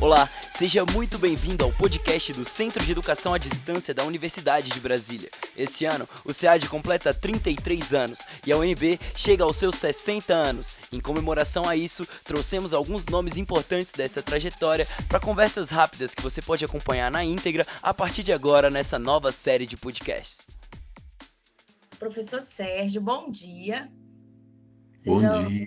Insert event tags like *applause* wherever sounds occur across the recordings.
Olá, seja muito bem-vindo ao podcast do Centro de Educação à Distância da Universidade de Brasília. Esse ano, o SEAD completa 33 anos e a UNB chega aos seus 60 anos. Em comemoração a isso, trouxemos alguns nomes importantes dessa trajetória para conversas rápidas que você pode acompanhar na íntegra a partir de agora nessa nova série de podcasts. Professor Sérgio, bom dia. Bom dia.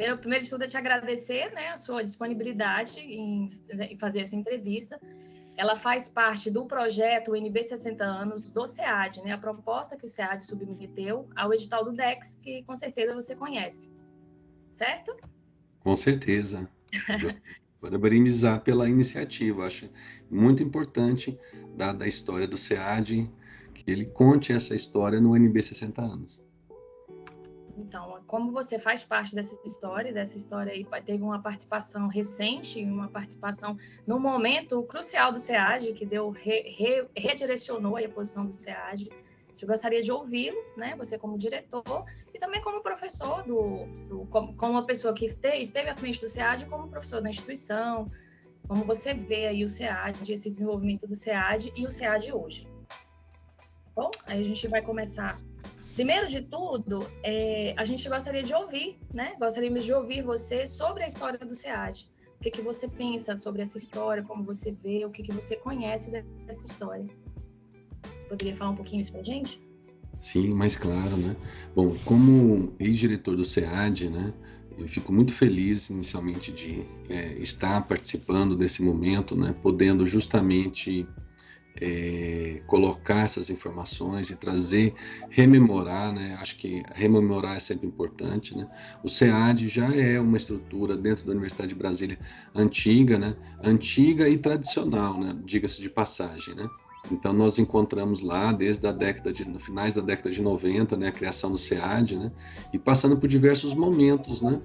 Primeiro, primeiro de tudo, é te agradecer né, a sua disponibilidade em, em fazer essa entrevista. Ela faz parte do projeto UNB 60 anos do SEAD, né, a proposta que o SEAD submeteu ao edital do DEX, que com certeza você conhece. Certo? Com certeza. *laughs* Parabenizar pela iniciativa. Acho muito importante da, da história do SEAD que ele conte essa história no UNB 60 anos. Então, como você faz parte dessa história, dessa história aí teve uma participação recente, uma participação no momento crucial do SEAD, que deu re, re, redirecionou a posição do SEAD. Eu gostaria de ouvi-lo, né? Você como diretor e também como professor do, do como, como, uma pessoa que te, esteve à frente do SEAD, como professor da instituição, como você vê aí o SEAD, esse desenvolvimento do SEAD e o SEAD hoje. Bom, aí a gente vai começar Primeiro de tudo, é, a gente gostaria de ouvir, né? Gostaríamos de ouvir você sobre a história do SEAD. O que, que você pensa sobre essa história, como você vê, o que, que você conhece dessa história. Poderia falar um pouquinho isso para gente? Sim, mais claro, né? Bom, como ex-diretor do SEAD, né? Eu fico muito feliz inicialmente de é, estar participando desse momento, né? Podendo justamente é, colocar essas informações e trazer, rememorar, né? Acho que rememorar é sempre importante, né? O SEAD já é uma estrutura dentro da Universidade de Brasília antiga, né? Antiga e tradicional, né? Diga-se de passagem, né? Então nós encontramos lá desde a década de no finais da década de 90, né, a criação do SEAD, né? E passando por diversos momentos, né?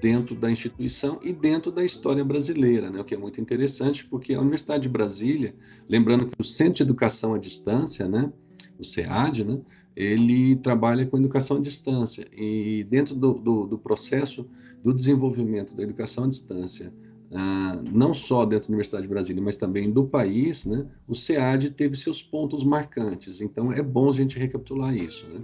Dentro da instituição e dentro da história brasileira, né? o que é muito interessante, porque a Universidade de Brasília, lembrando que o Centro de Educação à Distância, né, o SEAD, né, ele trabalha com educação à distância, e dentro do, do, do processo do desenvolvimento da educação à distância, ah, não só dentro da Universidade de Brasília, mas também do país, né, o SEAD teve seus pontos marcantes, então é bom a gente recapitular isso. Né?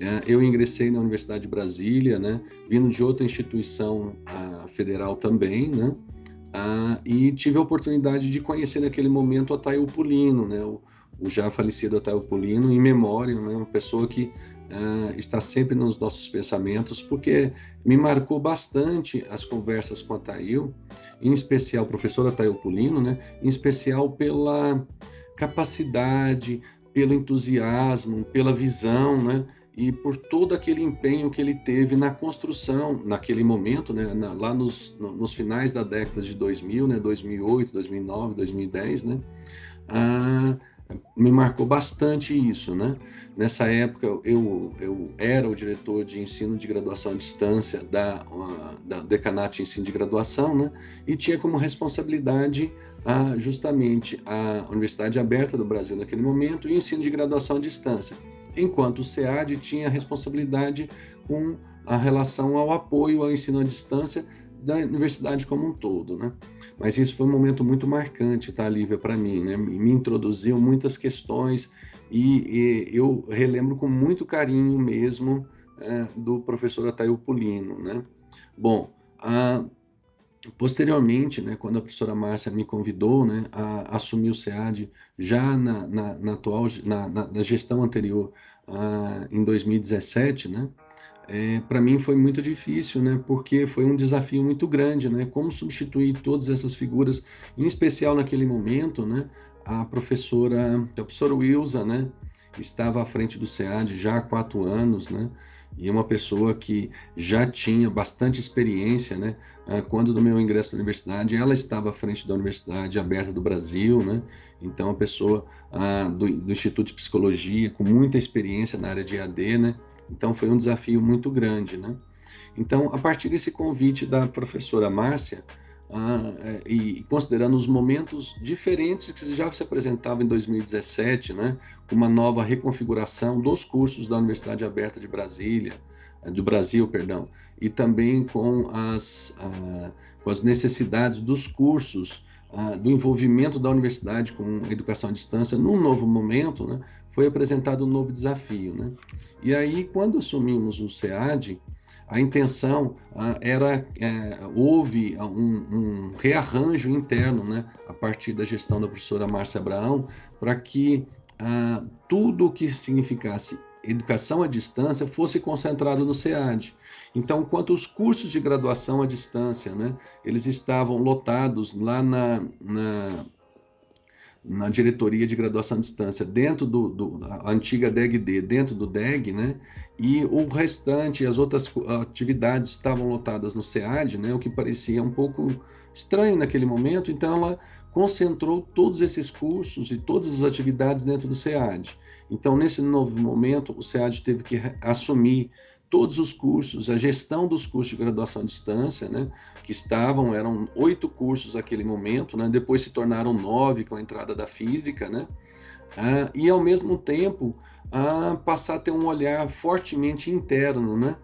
É, eu ingressei na Universidade de Brasília, né, vindo de outra instituição uh, federal também, né, uh, e tive a oportunidade de conhecer naquele momento Ataio Pulino, né, o, o já falecido Ataio Pulino, em memória, né, uma pessoa que uh, está sempre nos nossos pensamentos, porque me marcou bastante as conversas com Ataio, em especial o professor Ataio Pulino, né, em especial pela capacidade, pelo entusiasmo, pela visão, né, e por todo aquele empenho que ele teve na construção, naquele momento, né, na, lá nos, no, nos finais da década de 2000, né, 2008, 2009, 2010, né, ah, me marcou bastante isso, né? Nessa época eu, eu era o diretor de ensino de graduação à distância da, da Decanato de Ensino de Graduação, né? E tinha como responsabilidade a, justamente a Universidade Aberta do Brasil naquele momento e o ensino de graduação à distância enquanto o SEAD tinha responsabilidade com a relação ao apoio ao ensino à distância da universidade como um todo, né? Mas isso foi um momento muito marcante, tá, Lívia, para mim, né? Me introduziu muitas questões e, e eu relembro com muito carinho mesmo é, do professor Ataio Pulino, né? Bom, a, Posteriormente, né, quando a professora Márcia me convidou né, a assumir o SEAD já na, na, na atual, na, na, gestão anterior, uh, em 2017, né, é, para mim foi muito difícil, né, porque foi um desafio muito grande, né, como substituir todas essas figuras, em especial naquele momento, né, a professora, a professora Wilza, né, estava à frente do SEAD já há quatro anos, né, e uma pessoa que já tinha bastante experiência, né? Ah, quando do meu ingresso na universidade, ela estava à frente da Universidade Aberta do Brasil, né? Então, uma pessoa ah, do, do Instituto de Psicologia, com muita experiência na área de EAD, né? Então, foi um desafio muito grande, né? Então, a partir desse convite da professora Márcia, ah, é, e considerando os momentos diferentes que já se apresentavam em 2017, né, uma nova reconfiguração dos cursos da Universidade Aberta de Brasília, do Brasil, perdão, e também com as, uh, com as necessidades dos cursos, uh, do envolvimento da universidade com educação à distância num novo momento, né, foi apresentado um novo desafio. Né? E aí, quando assumimos o SEAD, a intenção uh, era, é, houve um, um, rearranjo interno, né, a partir da gestão da professora Márcia Abraão, para que uh, tudo o que significasse educação à distância fosse concentrado no SEAD. Então, quanto os cursos de graduação à distância, né, eles estavam lotados lá na, na, na diretoria de graduação à distância, dentro do, do antiga DEG-D, dentro do DEG, né, e o restante, as outras atividades estavam lotadas no SEAD, né, o que parecia um pouco estranho naquele momento, então ela concentrou todos esses cursos e todas as atividades dentro do SEAD. Então, nesse novo momento, o SEAD teve que assumir todos os cursos, a gestão dos cursos de graduação à distância, né, que estavam, eram oito cursos naquele momento, né, depois se tornaram nove com a entrada da física, né, ah, e ao mesmo tempo ah, passar a ter um olhar fortemente interno, né,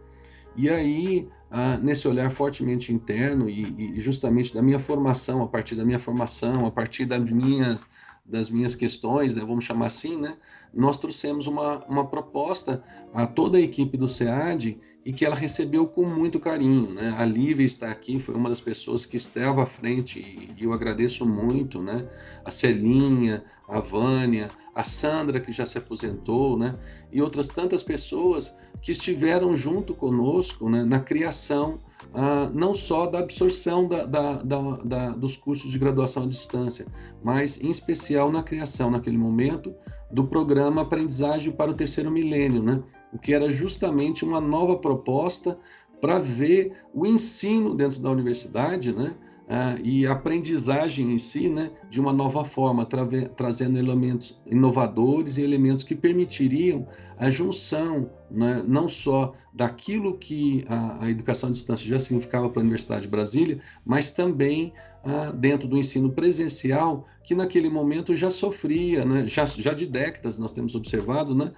e aí ah, nesse olhar fortemente interno e, e, justamente da minha formação, a partir da minha formação, a partir das minhas, das minhas questões, né, vamos chamar assim, né, nós trouxemos uma, uma proposta a toda a equipe do SEAD e que ela recebeu com muito carinho. Né? A Lívia está aqui, foi uma das pessoas que estava à frente e eu agradeço muito. Né? A Celinha, a Vânia, a Sandra, que já se aposentou, né? e outras tantas pessoas que estiveram junto conosco né, na criação ah, não só da absorção da, da, da, dos cursos de graduação à distância, mas em especial na criação, naquele momento, do programa Aprendizagem para o Terceiro Milênio, né? o que era justamente uma nova proposta para ver o ensino dentro da universidade, né? Ah, e a aprendizagem em si, né, de uma nova forma, tra trazendo elementos inovadores e elementos que permitiriam a junção, né, não só daquilo que a, a, educação à distância já significava para a Universidade de Brasília, mas também ah, dentro do ensino presencial, que naquele momento já sofria, né, já, já de décadas nós temos observado, né,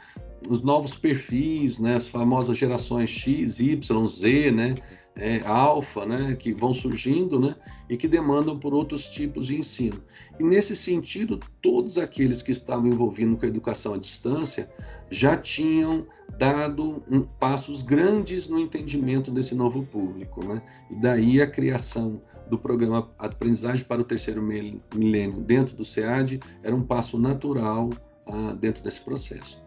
os novos perfis, né, as famosas gerações X, Y, Z, né, é, alfa, né, que vão surgindo, né, e que demandam por outros tipos de ensino. E nesse sentido, todos aqueles que estavam envolvidos com a educação à distância já tinham dado um, passos grandes no entendimento desse novo público, né? E daí a criação do programa Aprendizagem para o Terceiro Milênio dentro do SEAD era um passo natural ah, dentro desse processo.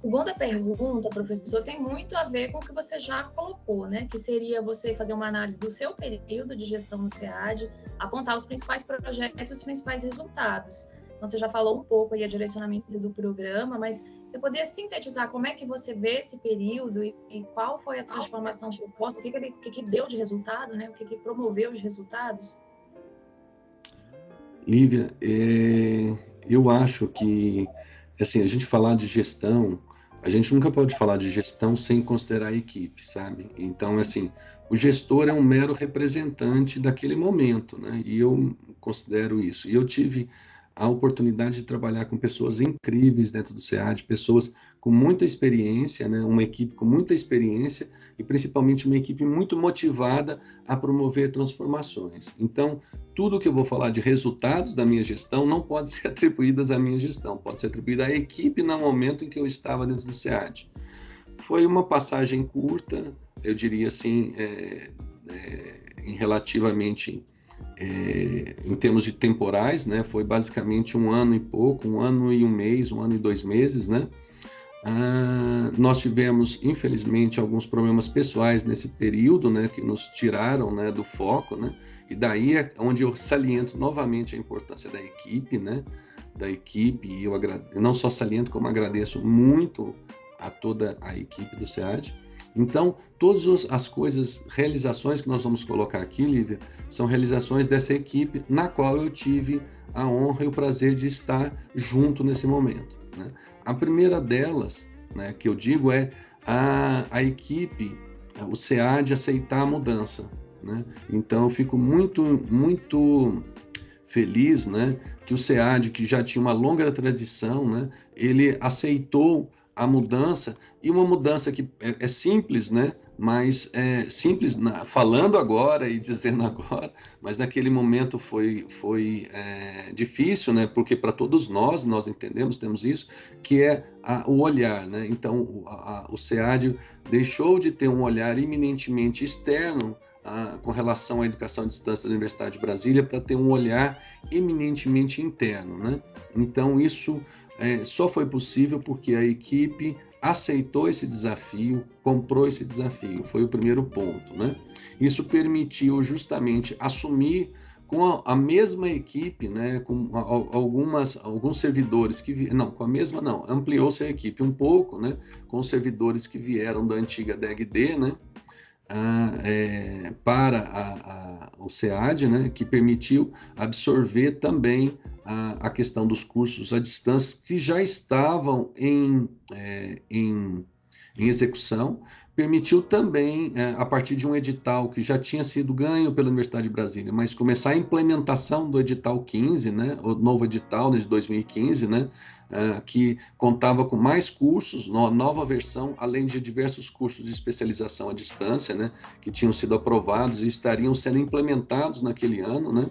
Segunda pergunta, professor, tem muito a ver com o que você já colocou, né? Que seria você fazer uma análise do seu período de gestão no SEAD, apontar os principais projetos e os principais resultados. Então, você já falou um pouco aí a direcionamento do programa, mas você poderia sintetizar como é que você vê esse período e, e qual foi a transformação proposta, o que, que, ele, que, que deu de resultado, né? O que, que promoveu os resultados? Lívia, é, eu acho que assim, a gente falar de gestão a gente nunca pode falar de gestão sem considerar a equipe, sabe? Então, assim, o gestor é um mero representante daquele momento, né? E eu considero isso. E eu tive a oportunidade de trabalhar com pessoas incríveis dentro do SEAD, pessoas com muita experiência, né? uma equipe com muita experiência e principalmente uma equipe muito motivada a promover transformações. Então, tudo que eu vou falar de resultados da minha gestão não pode *laughs* ser atribuído à minha gestão, pode ser atribuído à equipe no momento em que eu estava dentro do SEAD. Foi uma passagem curta, eu diria assim, é, é, em relativamente é, em termos de temporais, né? Foi basicamente um ano e pouco, um ano e um mês, um ano e dois meses, né? Ah, nós tivemos, infelizmente, alguns problemas pessoais nesse período, né? Que nos tiraram, né? Do foco, né? E daí é onde eu saliento novamente a importância da equipe, né? Da equipe, e eu agradeço, não só saliento, como agradeço muito a toda a equipe do SEAD. Então, todas as coisas, realizações que nós vamos colocar aqui, Lívia, são realizações dessa equipe na qual eu tive a honra e o prazer de estar junto nesse momento. Né? A primeira delas, né, que eu digo, é a, a equipe, o SEAD aceitar a mudança. Né? Então eu fico muito, muito feliz né, que o SEAD, que já tinha uma longa tradição, né, ele aceitou a mudança, e uma mudança que é, é simples, né? Mas é simples na, falando agora e *laughs* dizendo agora, mas naquele momento foi, foi é, difícil, né? Porque para todos nós, nós entendemos, temos isso, que é a, o olhar, né? Então, a, a, o SEAD deixou de ter um olhar eminentemente externo com relação à educação à distância da Universidade de Brasília para ter um olhar eminentemente interno, né? Então, isso é, só foi possível porque a equipe aceitou esse desafio, comprou esse desafio, foi o primeiro ponto, né? Isso permitiu justamente assumir com a, a mesma equipe, né, com a, algumas alguns servidores que vi, não, com a mesma não, ampliou-se a equipe um pouco, né, com os servidores que vieram da antiga DEGD, né, é, para a, a, o SEAD, né, que permitiu absorver também a, a, questão dos cursos à distância que já estavam em, é, em, em execução, permitiu também, é, a partir de um edital que já tinha sido ganho pela Universidade de Brasília, mas começar a implementação do edital 15, né, o novo edital né, de 2015, né, uh, que contava com mais cursos, nova versão, além de diversos cursos de especialização à distância, né, que tinham sido aprovados e estariam sendo implementados naquele ano, né,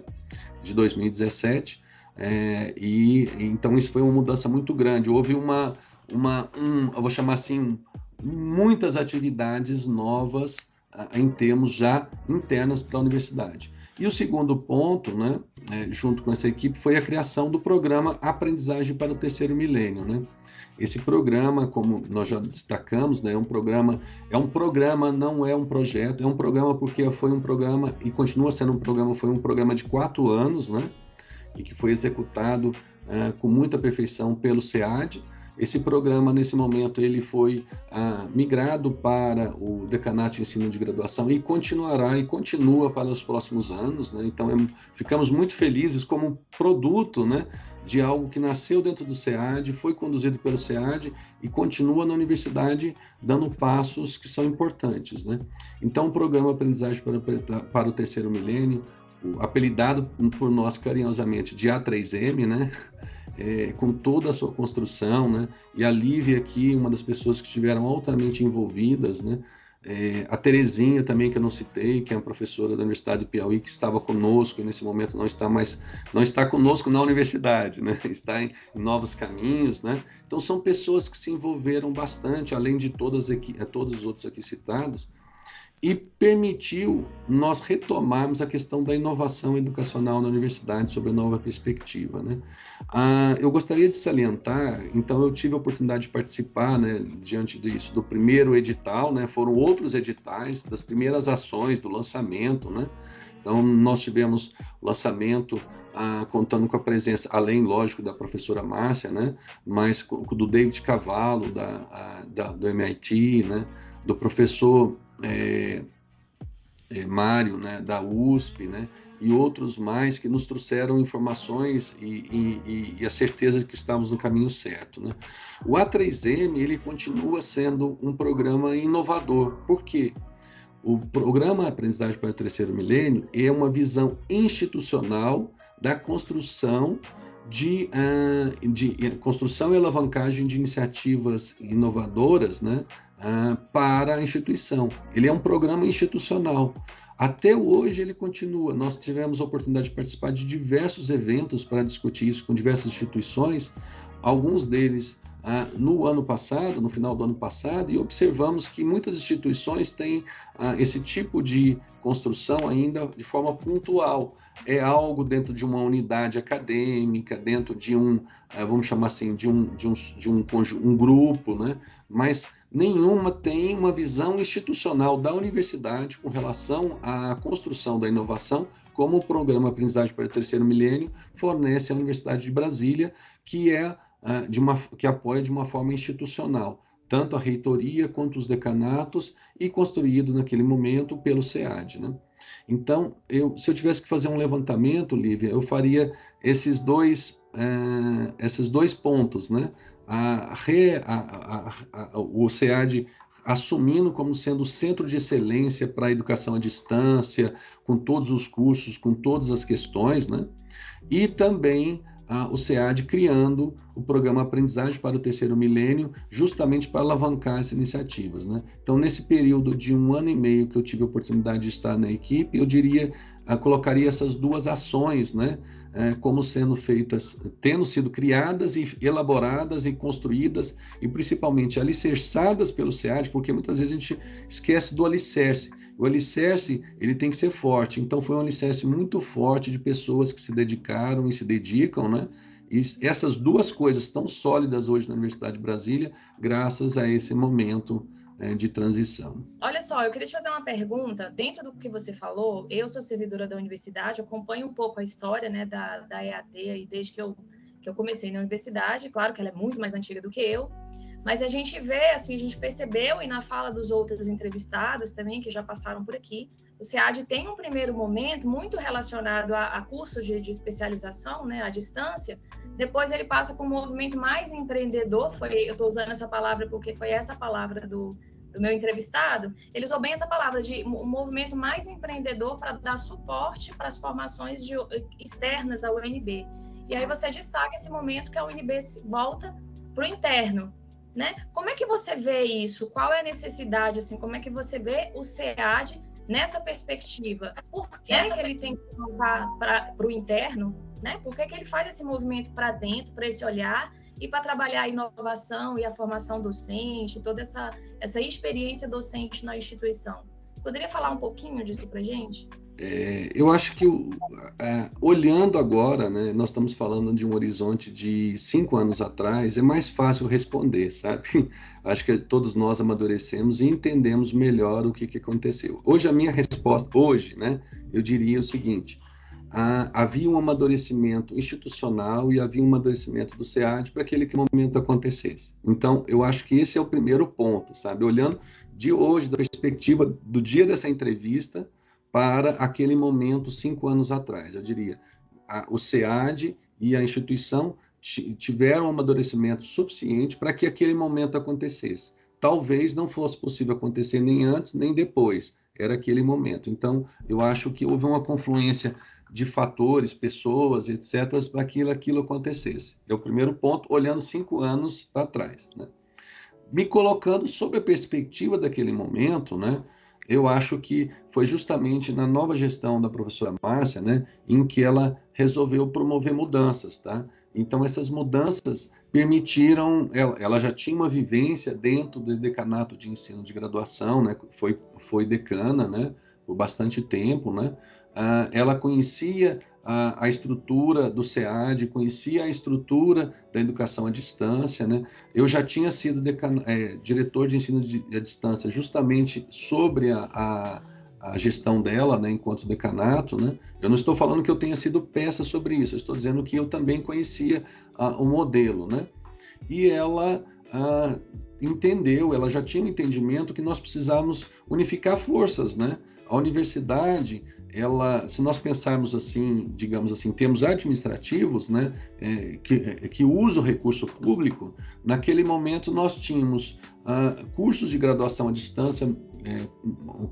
de 2017. É, e então isso foi uma mudança muito grande. Houve uma, uma um, eu vou chamar assim, muitas atividades novas uh, em termos já internas para a universidade. E o segundo ponto, né, é, junto com essa equipe, foi a criação do programa Aprendizagem para o Terceiro Milênio. Né? Esse programa, como nós já destacamos, né, é um programa, é um programa, não é um projeto, é um programa porque foi um programa e continua sendo um programa, foi um programa de quatro anos, né, e que foi executado uh, com muita perfeição pelo SEAD, esse programa, nesse momento, ele foi ah, migrado para o Decanato de Ensino de Graduação e continuará e continua para os próximos anos. Né? Então, é, ficamos muito felizes como produto né, de algo que nasceu dentro do SEAD, foi conduzido pelo SEAD e continua na universidade dando passos que são importantes. Né? Então, o programa Aprendizagem para, para o Terceiro Milênio, apelidado por nós carinhosamente de A3M, né? é, com toda a sua construção, né? E a Lívia aqui, uma das pessoas que estiveram altamente envolvidas, né? É, a Terezinha também, que eu não citei, que é uma professora da Universidade do Piauí, que estava conosco e nesse momento não está mais, não está conosco na universidade, né? *laughs* Está em, em novos caminhos, né? Então são pessoas que se envolveram bastante, além de todas aqui, todos os outros aqui citados, e permitiu nós retomarmos a questão da inovação educacional na universidade sob a nova perspectiva. Né? Ah, eu gostaria de salientar, então eu tive a oportunidade de participar, né, diante disso, do primeiro edital, né, foram outros editais, das primeiras ações do lançamento, né? Então, nós tivemos lançamento ah, contando com a presença, além, lógico, da professora Márcia, né? Mas do David Cavallo, da, a, da do MIT, né? Do professor é, é, Mário, né, da USP, né, e outros mais que nos trouxeram informações e, e, e, a certeza de que estamos no caminho certo. Né? O A3M ele continua sendo um programa inovador. Por quê? O programa Aprendizagem para o Terceiro Milênio é uma visão institucional da construção de, uh, de construção e alavancagem de iniciativas inovadoras né, uh, para a instituição. Ele é um programa institucional. Até hoje ele continua. Nós tivemos a oportunidade de participar de diversos eventos para discutir isso com diversas instituições, alguns deles ah, no ano passado, no final do ano passado, e observamos que muitas instituições têm ah, esse tipo de construção ainda de forma pontual. É algo dentro de uma unidade acadêmica, dentro de um, ah, vamos chamar assim, de um, de um, de um, um grupo, né? mas nenhuma tem uma visão institucional da universidade com relação à construção da inovação, como o programa Aprendizagem para o Terceiro Milênio fornece à Universidade de Brasília, que é uh, de uma, que apoia de uma forma institucional tanto a reitoria quanto os decanatos e construído naquele momento pelo SEAD. Né? Então, eu, se eu tivesse que fazer um levantamento, Lívia, eu faria esses dois, uh, esses dois pontos, né? A, a, a, o SEAD assumindo como sendo o centro de excelência para a educação à distância, com todos os cursos, com todas as questões, né? E também o SEAD criando o programa Aprendizagem para o Terceiro Milênio, justamente para alavancar essas iniciativas. Né? Então, nesse período de um ano e meio que eu tive a oportunidade de estar na equipe, eu diria, colocaria essas duas ações, né? É, como sendo feitas, tendo sido criadas e elaboradas e construídas e principalmente alicerçadas pelo SEAD, porque muitas vezes a gente esquece do alicerce. O alicerce, ele tem que ser forte. Então, foi um alicerce muito forte de pessoas que se dedicaram e se dedicam, né? E essas duas coisas estão sólidas hoje na Universidade de Brasília, graças a esse momento é, de transição. Olha só, eu queria te fazer uma pergunta. Dentro do que você falou, eu sou servidora da universidade, acompanho um pouco a história né, da, da EAD e desde que eu, que eu comecei na universidade. Claro que ela é muito mais antiga do que eu, mas a gente vê, assim, a gente percebeu, e na fala dos outros entrevistados também, que já passaram por aqui, o SEAD tem um primeiro momento muito relacionado a, a cursos de, de, especialização, né, à distância, depois ele passa para um movimento mais empreendedor, foi, eu estou usando essa palavra porque foi essa palavra do, do meu entrevistado, ele usou bem essa palavra de um movimento mais empreendedor para dar suporte para as formações de, externas ao UNB. E aí você destaca esse momento que a UNB volta para o interno, né? Como é que você vê isso? Qual é a necessidade, assim, como é que você vê o SEAD nessa perspectiva? Por que, que ele tem que voltar para o interno, né? Por que, que ele faz esse movimento para dentro, para esse olhar e para trabalhar a inovação e a formação docente, toda essa, essa experiência docente na instituição? Você poderia falar um pouquinho disso para gente? É, eu acho que é, olhando agora, né, nós estamos falando de um horizonte de cinco anos atrás, é mais fácil responder, sabe? *laughs* Acho que todos nós amadurecemos e entendemos melhor o que, que aconteceu. Hoje a minha resposta, hoje, né, eu diria o seguinte: havia um amadurecimento institucional e havia um amadurecimento do SEAD para que aquele momento acontecesse. Então, eu acho que esse é o primeiro ponto, sabe? Olhando de hoje, da perspectiva do dia dessa entrevista, para aquele momento cinco anos atrás. Eu diria, a, o SEAD e a instituição tiveram um amadurecimento suficiente para que aquele momento acontecesse. Talvez não fosse possível acontecer nem antes nem depois, era aquele momento. Então, eu acho que houve uma confluência de fatores, pessoas, etc., para que aquilo acontecesse. É o primeiro ponto, olhando cinco anos para trás. Né? Me colocando sob a perspectiva daquele momento, né? Eu acho que foi justamente na nova gestão da professora Márcia, né, em que ela resolveu promover mudanças, tá? Então essas mudanças permitiram, ela, ela já tinha uma vivência dentro do decanato de ensino de graduação, né, foi foi decana, né, por bastante tempo, né? Ah, ela conhecia a, a, estrutura do SEAD, conhecia a estrutura da educação à distância. Né? Eu já tinha sido é, diretor de ensino de, à distância justamente sobre a, a, a, gestão dela, né, enquanto decanato. Né? Eu não estou falando que eu tenha sido peça sobre isso, eu estou dizendo que eu também conhecia o modelo. Né? E ela entendeu, ela já tinha um entendimento que nós precisávamos unificar forças, né? A universidade ela, se nós pensarmos assim, digamos assim, termos administrativos, né, é, que, é, que usa o recurso público, naquele momento nós tínhamos ah, cursos de graduação à distância é,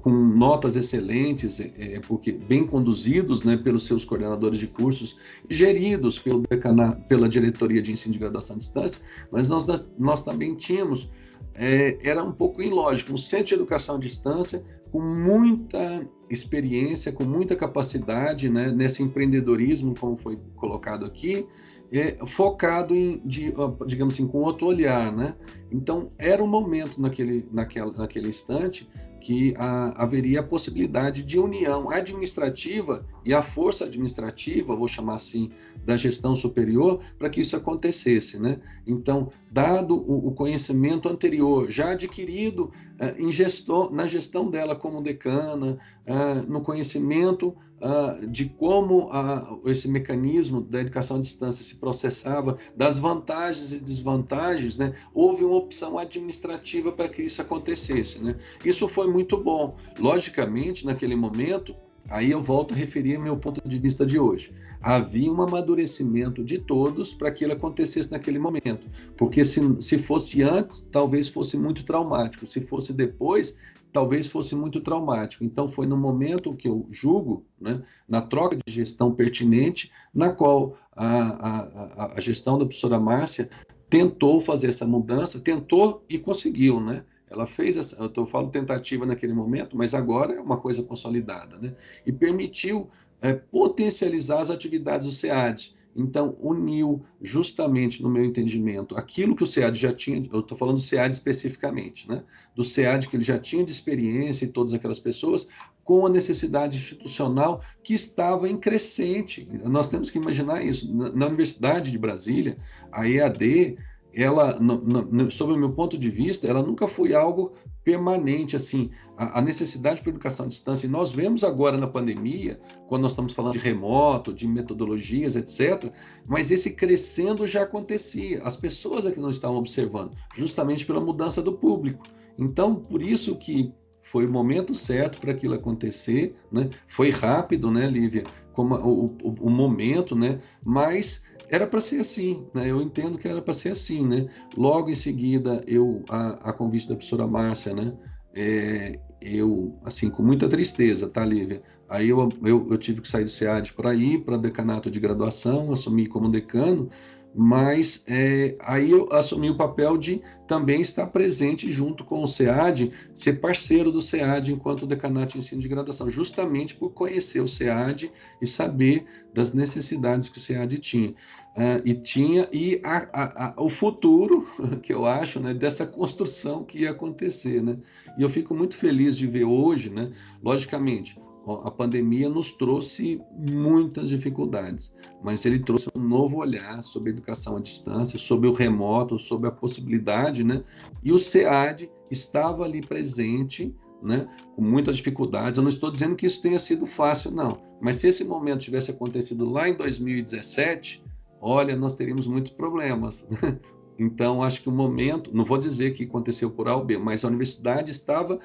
com notas excelentes, é, é porque bem conduzidos né, pelos seus coordenadores de cursos, geridos pelo decana, pela diretoria de ensino de graduação à distância, mas nós, nós também tínhamos, é, era um pouco ilógico, um centro de educação à distância com muita experiência, com muita capacidade né, nesse empreendedorismo, como foi colocado aqui, é, focado em, de, digamos assim, com outro olhar, né? Então, era um momento naquele, naquela, naquele instante que a, haveria a possibilidade de união administrativa e a força administrativa, vou chamar assim, da gestão superior, para que isso acontecesse. Né? Então, dado o, o conhecimento anterior, já adquirido eh, em gestor, na gestão dela como decana, eh, no conhecimento uh, de como uh, esse mecanismo da educação à distância se processava, das vantagens e desvantagens, né, houve uma opção administrativa para que isso acontecesse. Né? Isso foi muito bom. Logicamente, naquele momento, Aí eu volto a referir meu ponto de vista de hoje. Havia um amadurecimento de todos para que ele acontecesse naquele momento. Porque se, se fosse antes, talvez fosse muito traumático. Se fosse depois, talvez fosse muito traumático. Então, foi no momento que eu julgo, né, na troca de gestão pertinente, na qual a, a, a gestão da professora Márcia tentou fazer essa mudança, tentou e conseguiu, né? Ela fez essa, eu, tô, eu falo tentativa naquele momento, mas agora é uma coisa consolidada, né? E permitiu é, potencializar as atividades do SEAD. Então, uniu justamente, no meu entendimento, aquilo que o SEAD já tinha, eu estou falando do SEAD especificamente, né? do SEAD que ele já tinha de experiência e todas aquelas pessoas, com a necessidade institucional que estava em crescente. Nós temos que imaginar isso. Na, Universidade de Brasília, a EAD, ela, no, no, sob o meu ponto de vista, ela nunca foi algo permanente, assim, a, a, necessidade para educação à distância. E nós vemos agora na pandemia, quando nós estamos falando de remoto, de metodologias, etc., mas esse crescendo já acontecia. As pessoas é que não estavam observando, justamente pela mudança do público. Então, por isso que foi o momento certo para aquilo acontecer, né? Foi rápido, né, Lívia? Como o, o, o momento, né? Mas era para ser assim, né? Eu entendo que era para ser assim, né? Logo em seguida, eu a, a convite da professora Márcia, né? É, eu, assim, com muita tristeza, tá, Lívia? Aí eu, eu, eu tive que sair do SEAD para ir para decanato de graduação, assumi como decano, mas é, aí eu assumi o papel de também estar presente junto com o SEAD, ser parceiro do SEAD enquanto decanato de ensino de graduação, justamente por conhecer o SEAD e saber das necessidades que o SEAD tinha. Uh, e tinha, e a, a, a, o futuro, *laughs* que eu acho, né, dessa construção que ia acontecer. Né? E eu fico muito feliz de ver hoje, né, logicamente, a pandemia nos trouxe muitas dificuldades, mas ele trouxe um novo olhar sobre a educação à distância, sobre o remoto, sobre a possibilidade, né? E o SEAD estava ali presente, né? Com muitas dificuldades. Eu não estou dizendo que isso tenha sido fácil, não. Mas se esse momento tivesse acontecido lá em 2017, olha, nós teríamos muitos problemas. Né? Então, acho que o momento, não vou dizer que aconteceu por A ou B, mas a universidade estava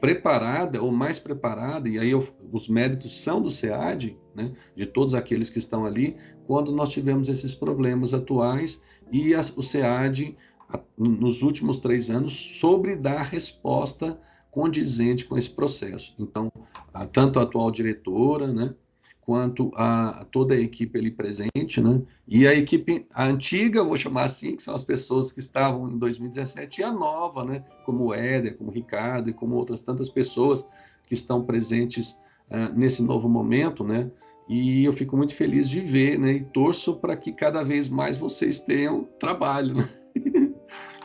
preparada ou mais preparada, e aí eu, os méritos são do SEAD, né, de todos aqueles que estão ali, quando nós tivemos esses problemas atuais e o SEAD, a, nos últimos três anos, sobre dar resposta condizente com esse processo. Então, a, tanto a atual diretora, né, quanto a toda a equipe ali presente, né? E a equipe a antiga, vou chamar assim, que são as pessoas que estavam em 2017, e a nova, né? Como o Éder, como o Ricardo e como outras tantas pessoas que estão presentes uh, nesse novo momento, né? E eu fico muito feliz de ver, né? E torço para que cada vez mais vocês tenham trabalho. Né? *laughs*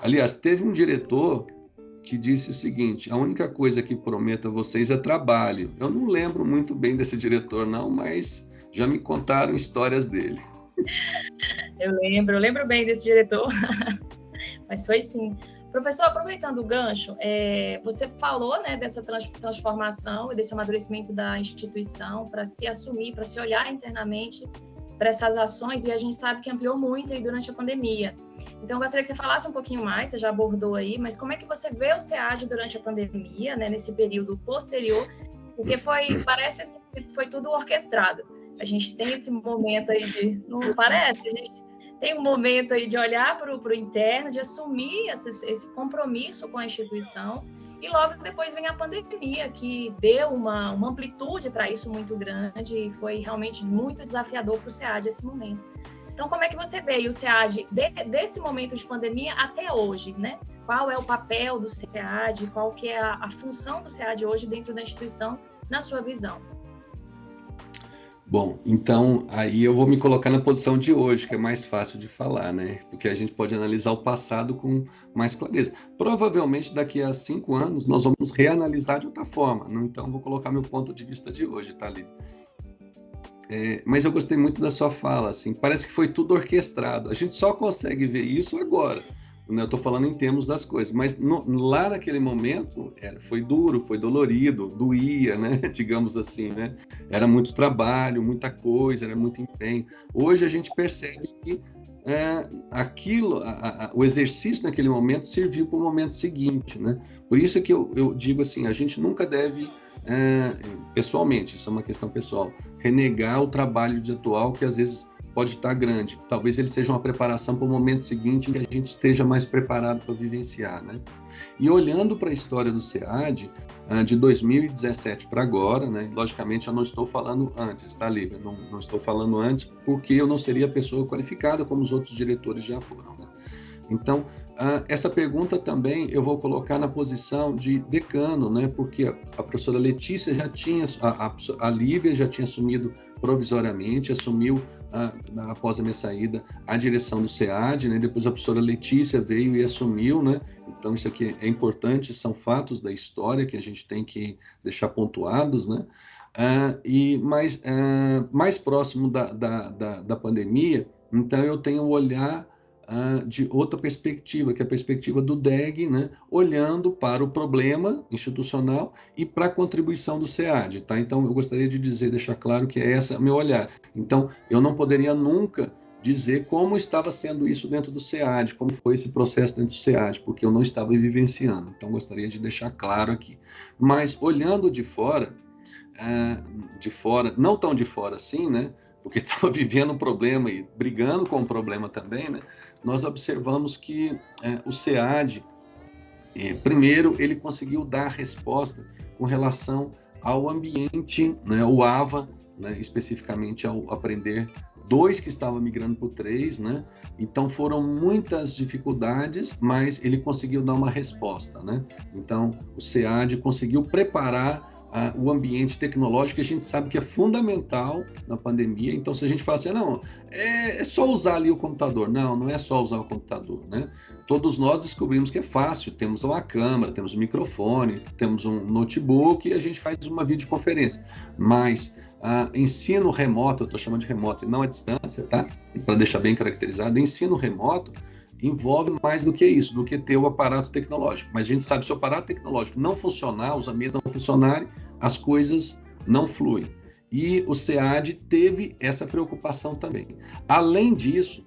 Aliás, teve um diretor que disse o seguinte: a única coisa que prometo a vocês é trabalho. Eu não lembro muito bem desse diretor, não, mas já me contaram histórias dele. *laughs* Eu lembro, eu lembro bem desse diretor, *laughs* mas foi sim. Professor, aproveitando o gancho, é, você falou né, dessa transformação e desse amadurecimento da instituição para se assumir, para se olhar internamente para essas ações, e a gente sabe que ampliou muito aí durante a pandemia. Então, eu gostaria que você falasse um pouquinho mais, você já abordou aí, mas como é que você vê o SEAD durante a pandemia, né, nesse período posterior? Porque foi, parece assim, que foi tudo orquestrado. A gente tem esse momento aí de. Não parece? A gente tem um momento aí de olhar para o interno, de assumir esse, esse compromisso com a instituição. E logo depois vem a pandemia, que deu uma, uma amplitude para isso muito grande e foi realmente muito desafiador para o SEAD esse momento. Então, como é que você vê o SEAD de, desse momento de pandemia até hoje, né? Qual é o papel do SEAD, qual que é a, a função do SEAD hoje dentro da instituição, na sua visão? Bom, então aí eu vou me colocar na posição de hoje, que é mais fácil de falar, né? Porque a gente pode analisar o passado com mais clareza. Provavelmente daqui a cinco anos nós vamos reanalisar de outra forma. Então vou colocar meu ponto de vista de hoje, tá ali. É, mas eu gostei muito da sua fala, assim, parece que foi tudo orquestrado. A gente só consegue ver isso agora. Né? Eu estou falando em termos das coisas, mas no, lá naquele momento era, foi duro, foi dolorido, doía, né? *laughs* digamos assim, né? Era muito trabalho, muita coisa, era muito empenho. Hoje a gente percebe que é, aquilo, a, a, o exercício naquele momento serviu para o momento seguinte, né? Por isso é que eu, eu digo assim, a gente nunca deve pessoalmente, isso é uma questão pessoal, renegar o trabalho de atual que às vezes pode estar grande. Talvez ele seja uma preparação para o momento seguinte em que a gente esteja mais preparado para vivenciar, né? E olhando para a história do SEAD, ah, de 2017 para agora, né? Logicamente, eu não estou falando antes, tá, Lívia? Não, não estou falando antes porque eu não seria a pessoa qualificada como os outros diretores já foram, né? Então, essa pergunta também eu vou colocar na posição de decano, né? Porque a, professora Letícia já tinha, a, a, a Lívia já tinha assumido provisoriamente, assumiu ah, após a minha saída a direção do SEAD, né? Depois a professora Letícia veio e assumiu, né? Então isso aqui é importante, são fatos da história que a gente tem que deixar pontuados, né? Ah, e mais, mais próximo da, da, da, da pandemia, então eu tenho o olhar uh, de outra perspectiva, que é a perspectiva do DEG, né, olhando para o problema institucional e para a contribuição do SEAD. Tá? Então, eu gostaria de dizer, deixar claro que é esse o meu olhar. Então, eu não poderia nunca dizer como estava sendo isso dentro do SEAD, como foi esse processo dentro do SEAD, porque eu não estava vivenciando. Então, gostaria de deixar claro aqui. Mas, olhando de fora, uh, de fora, não tão de fora assim, né? Porque *laughs* estava vivendo um problema e brigando com o problema também, né? Nós observamos que é, o SEAD, é, primeiro, ele conseguiu dar resposta com relação ao ambiente, né, o AVA, né, especificamente ao aprender dois que estavam migrando para o três, né? Então foram muitas dificuldades, mas ele conseguiu dar uma resposta, né? Então o SEAD conseguiu preparar a, o ambiente tecnológico, que a gente sabe que é fundamental na pandemia. Então, se a gente fala assim, não, é, é, só usar ali o computador. Não, não é só usar o computador, né? Todos nós descobrimos que é fácil. Temos uma câmera, temos um microfone, temos um notebook e a gente faz uma videoconferência. Mas Uh, ensino remoto, eu estou chamando de remoto e não a distância, tá? Para deixar bem caracterizado, ensino remoto envolve mais do que isso, do que ter o aparato tecnológico. Mas a gente sabe se o aparato tecnológico não funcionar, os ambientes não funcionarem, as coisas não fluem. E o SEAD teve essa preocupação também. Além disso,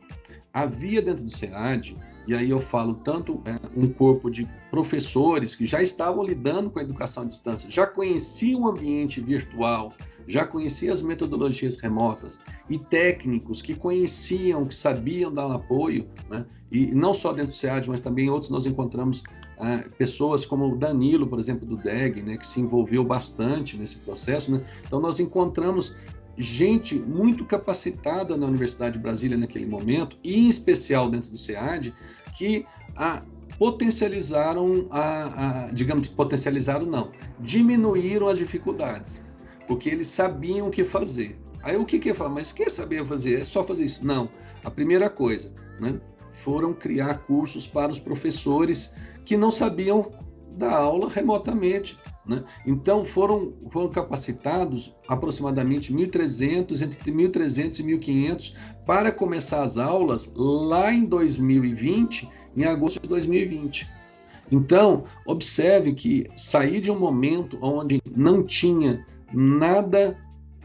havia dentro do SEAD, e aí eu falo tanto é, um corpo de professores que já estavam lidando com a educação à distância, já conheciam o ambiente virtual, já conhecia as metodologias remotas e técnicos que conheciam, que sabiam dar apoio, né? e não só dentro do SEAD, mas também outros nós encontramos ah, pessoas como o Danilo, por exemplo, do DEG, né, que se envolveu bastante nesse processo. Né? Então nós encontramos gente muito capacitada na Universidade de Brasília naquele momento, e em especial dentro do SEAD, que a, potencializaram a, a, digamos, potencializaram não, diminuíram as dificuldades porque eles sabiam o que fazer. Aí o que que eu? Mas quer saber fazer? É só fazer isso? Não. A primeira coisa, né, foram criar cursos para os professores que não sabiam dar aula remotamente. Né? Então foram, foram capacitados aproximadamente 1.300, entre 1.300 e 1.500 para começar as aulas lá em 2020, em agosto de 2020. Então, observe que sair de um momento onde não tinha nada,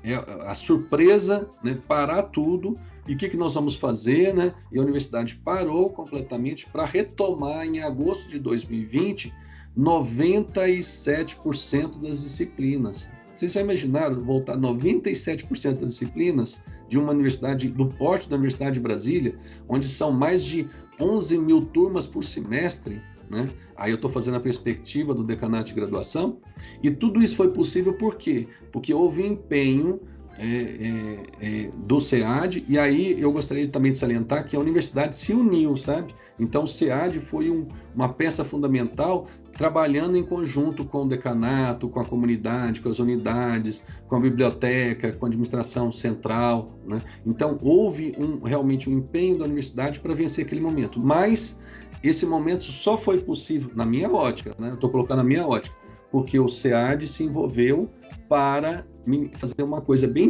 é a surpresa, né, parar tudo, e o que, que nós vamos fazer, né? E a universidade parou completamente para retomar em agosto de 2020 97% das disciplinas. Vocês já imaginaram voltar 97% das disciplinas de uma universidade, do porte da Universidade de Brasília, onde são mais de 11 mil turmas por semestre, né? Aí eu estou fazendo a perspectiva do decanato de graduação, e tudo isso foi possível por quê? Porque houve empenho é, é, é, do SEAD, e aí eu gostaria também de salientar que a universidade se uniu, sabe? Então o SEAD foi um, uma peça fundamental trabalhando em conjunto com o decanato, com a comunidade, com as unidades, com a biblioteca, com a administração central. Né? Então, houve um, realmente um empenho da universidade para vencer aquele momento. Mas esse momento só foi possível, na minha ótica, né? estou colocando a minha ótica, porque o SEAD se envolveu para fazer uma coisa bem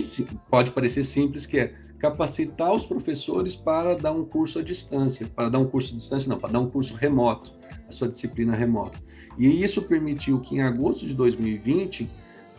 pode parecer simples, que é capacitar os professores para dar um curso à distância, para dar um curso à distância não, para dar um curso remoto, a sua disciplina remota. E isso permitiu que em agosto de 2020,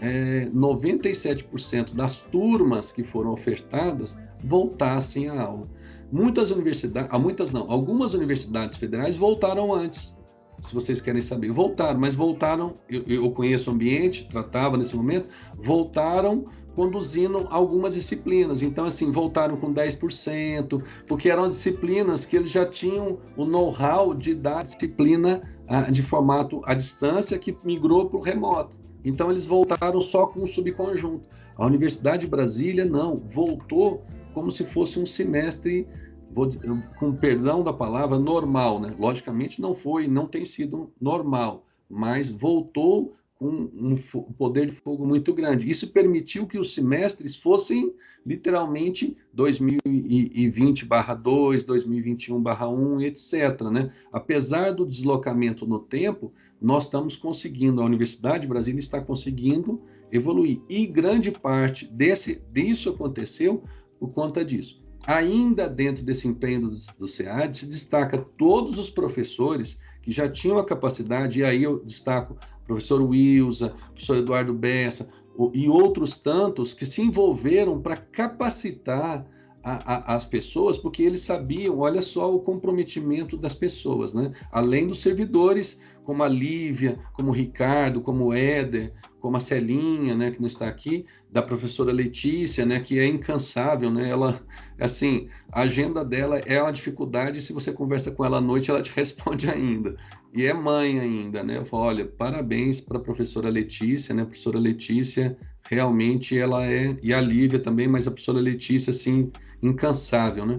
é, 97% das turmas que foram ofertadas voltassem à aula. Muitas universidades, ah, muitas não, algumas universidades federais voltaram antes, se vocês querem saber. Voltaram, mas voltaram, eu, eu conheço o ambiente, tratava nesse momento, voltaram conduzindo algumas disciplinas. Então, assim, voltaram com 10%, porque eram disciplinas que eles já tinham o know-how de dar disciplina ah, de formato à distância que migrou para o remoto. Então, eles voltaram só com um subconjunto. A Universidade de Brasília, não, voltou como se fosse um semestre, vou, com perdão da palavra, normal. Né? Logicamente, não foi, não tem sido normal, mas voltou com um poder de fogo muito grande. Isso permitiu que os semestres fossem literalmente 2020/2, 2021/1, etc. Né? Apesar do deslocamento no tempo, nós estamos conseguindo, a Universidade de Brasília está conseguindo evoluir. E grande parte desse, disso aconteceu por conta disso. Ainda dentro desse empenho do, do SEAD, se destaca todos os professores que já tinham a capacidade, e aí eu destaco professor Wilsa, professor Eduardo Bessa e outros tantos que se envolveram para capacitar a, a, as pessoas, porque eles sabiam, olha só o comprometimento das pessoas, né? Além dos servidores, como a Lívia, como o Ricardo, como o Éder, como a Celinha, né, que não está aqui, da professora Letícia, né, que é incansável, né? Ela, assim, a agenda dela é uma dificuldade, se você conversa com ela à noite, ela te *laughs* responde ainda. E é mãe ainda, né? Eu falo, olha, parabéns para a professora Letícia, né? A professora Letícia, realmente ela é, e a Lívia também, mas a professora Letícia, assim, incansável, né?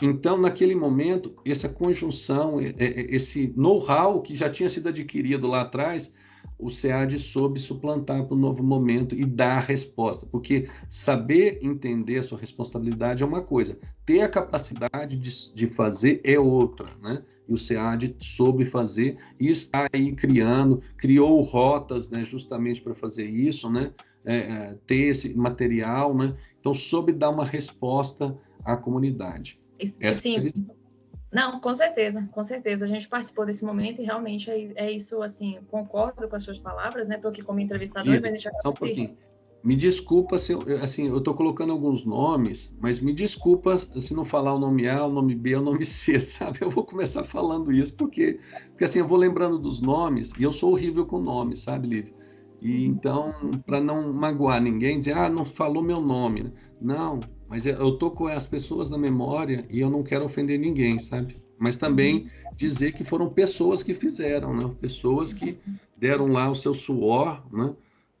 Então, naquele momento, essa conjunção, esse know-how que já tinha sido adquirido lá atrás, o SEAD soube suplantar para o novo momento e dar a resposta, porque saber entender a sua responsabilidade é uma coisa, ter a capacidade de, de fazer é outra, né? E o SEAD soube fazer e está aí criando, criou rotas, né, justamente para fazer isso, né? É, é, ter esse material, né? Então, soube dar uma resposta à comunidade. Essa Sim. É não, com certeza, com certeza. A gente participou desse momento e realmente é, é isso, assim, concordo com as suas palavras, né? Porque como entrevistador, Iva, mas só um pouquinho. Me desculpa se eu, assim, eu estou colocando alguns nomes, mas me desculpa se não falar o nome A, o nome B, o nome C, *laughs* sabe? Eu vou começar falando isso porque, porque assim, eu vou lembrando dos nomes e eu sou horrível com nomes, sabe, Lívia? E então, para não magoar ninguém, dizer, ah, não falou meu nome. Né? Não, mas eu tô com as pessoas na memória e eu não quero ofender ninguém, sabe? Mas também uhum. dizer que foram pessoas que fizeram, né? Pessoas que deram lá o seu suor, né?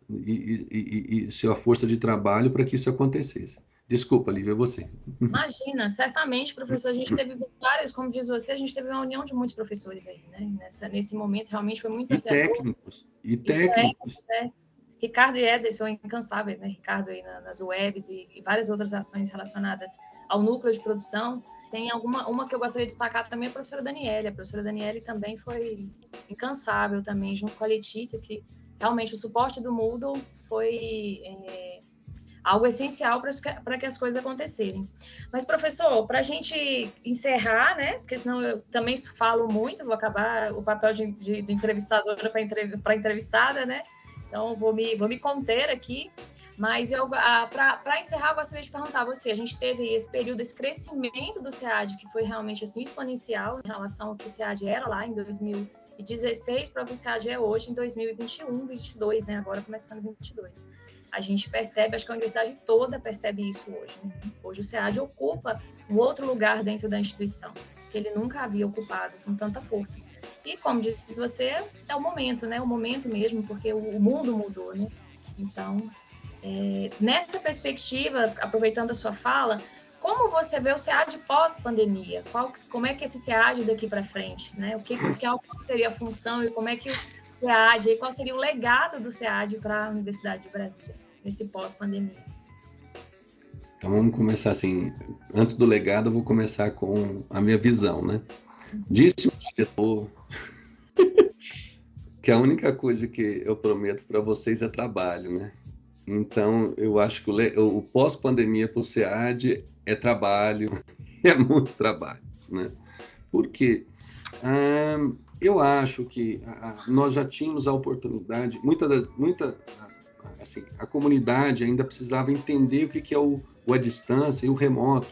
E, e, e, e sua força de trabalho para que isso acontecesse. Desculpa, Lívia, é você. Imagina, certamente, professor, a gente teve vários, como diz você, a gente teve uma união de muitos professores aí, né? Nessa, nesse momento, realmente foi muito E técnicos, e técnicos. E né? Ricardo e Ederson são incansáveis, né? Ricardo aí nas webs e, e, várias outras ações relacionadas ao núcleo de produção. Tem alguma uma que eu gostaria de destacar também é a professora Daniele. A professora Daniele também foi incansável também, junto com a Letícia, que realmente o suporte do Moodle foi é, algo essencial para que as coisas acontecerem. Mas, professor, para a gente encerrar, né? Porque senão eu também falo muito, vou acabar o papel de, de, de entrevistadora para entrevistada, né? Então, vou me, vou me conter aqui. Mas para encerrar, eu gostaria de perguntar a você: a gente teve esse período, esse crescimento do SEAD, que foi realmente assim, exponencial em relação ao que o SEAD era lá em 2016 para o que o SEAD é hoje em 2021, 2022, né? Agora começando 2022. A gente percebe, acho que a universidade toda percebe isso hoje. Né? Hoje o SEAD ocupa um outro lugar dentro da instituição, que ele nunca havia ocupado com tanta força. E como disse você, é o momento, né? O momento mesmo, porque o mundo mudou, né? Então, é, nessa perspectiva, aproveitando a sua fala, como você vê o SEAD pós-pandemia? Como é que esse SEAD daqui para frente? Né? O que, que qual seria a função e como é que SEAD, qual seria o legado do SEAD para a Universidade de Brasília nesse pós-pandemia? Então vamos começar assim. Antes do legado, eu vou começar com a minha visão, né? Disse o diretor *laughs* que a única coisa que eu prometo para vocês é trabalho, né? Então, eu acho que o, o pós-pandemia para o SEAD é trabalho, *laughs* é muito trabalho, né? Por quê? Eu acho que ah, nós já tínhamos a oportunidade, muita, muita assim, a comunidade ainda precisava entender o que, que é o, o a distância e o remoto,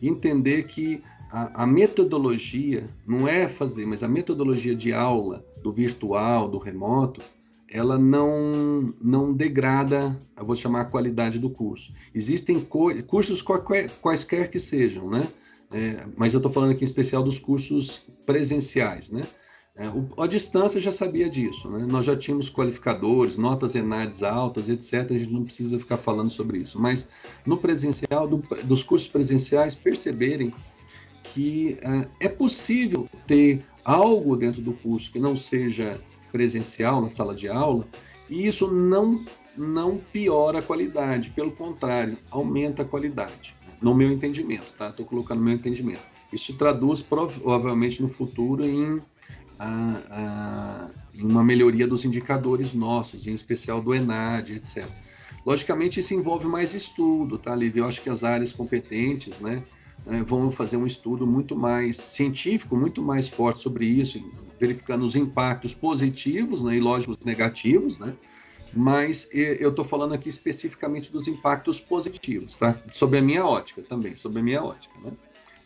entender que a, a, metodologia não é fazer, mas a metodologia de aula do virtual, do remoto, ela não, não degrada, eu vou chamar a qualidade do curso. Existem co cursos quaisquer, quaisquer que sejam, né? É, mas eu estou falando aqui em especial dos cursos presenciais, né? É, o, a distância já sabia disso, né? Nós já tínhamos qualificadores, notas ENADs altas, etc. A gente não precisa ficar falando sobre isso. Mas no presencial, do, dos cursos presenciais, perceberem que uh, é possível ter algo dentro do curso que não seja presencial na sala de aula, e isso não, não piora a qualidade, pelo contrário, aumenta a qualidade, no meu entendimento, tá? Estou colocando meu entendimento. Isso traduz provavelmente no futuro em, a, a, uma melhoria dos indicadores nossos, em especial do ENAD, etc. Logicamente, isso envolve mais estudo, tá, Lívia? Eu acho que as áreas competentes, né, né, vão fazer um estudo muito mais científico, muito mais forte sobre isso, verificando os impactos positivos né, e, lógicos, negativos, né? Mas eu estou falando aqui especificamente dos impactos positivos, tá? Sobre a minha ótica também, sobre a minha ótica, né?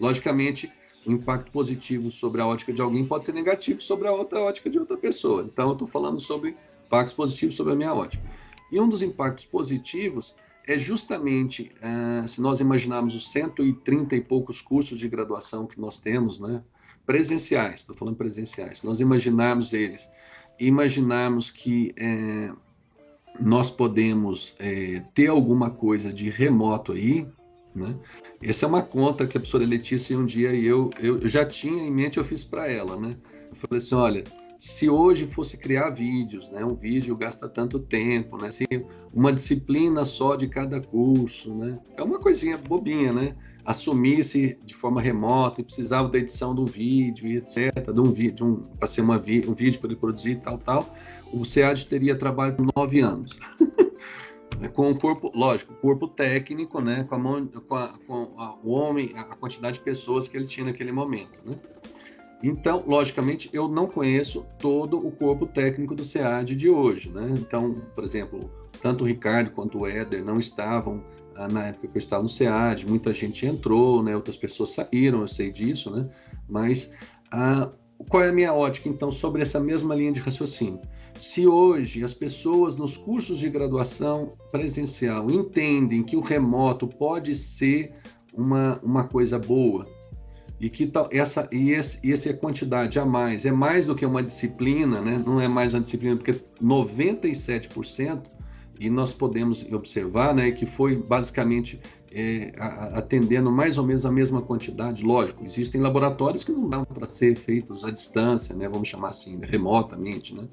Logicamente, o impacto positivo sobre a ótica de alguém pode ser negativo sobre a outra ótica de outra pessoa. Então, eu estou falando sobre impactos positivos sobre a minha ótica. E um dos impactos positivos é justamente, uh, se nós imaginarmos os 130 e poucos cursos de graduação que nós temos, né, presenciais, estou falando presenciais, se nós imaginarmos eles, imaginarmos que é, nós podemos é, ter alguma coisa de remoto aí, né? Essa é uma conta que a professora Letícia um dia e eu, eu já tinha em mente, eu fiz para ela, né? Eu falei assim, olha, se hoje fosse criar vídeos, né? Um vídeo gasta tanto tempo, né? Assim, uma disciplina só de cada curso, né? É uma coisinha bobinha, né? Assumisse de forma remota e precisava da edição do vídeo e etc, de um vídeo, um, para ser uma vi, um vídeo para ele produzir tal, tal, o SEAD teria trabalho nove anos. *laughs* com o corpo, lógico, corpo técnico, né? Com a mão, com, a, com a, o homem, a quantidade de pessoas que ele tinha naquele momento, né? Então, logicamente, eu não conheço todo o corpo técnico do SEAD de hoje, né? Então, por exemplo, tanto o Ricardo quanto o Éder não estavam ah, na época que eu estava no SEAD, muita gente entrou, né? Outras pessoas saíram, eu sei disso, né? Mas ah, qual é a minha ótica, então, sobre essa mesma linha de raciocínio? Se hoje as pessoas nos cursos de graduação presencial entendem que o remoto pode ser uma, uma coisa boa, e que tal essa e esse, e essa quantidade a mais é mais do que uma disciplina, né? Não é mais uma disciplina porque 97% e nós podemos observar, né, que foi basicamente é, atendendo mais ou menos a mesma quantidade. Lógico, existem laboratórios que não dão para ser feitos à distância, né? Vamos chamar assim, remotamente, né?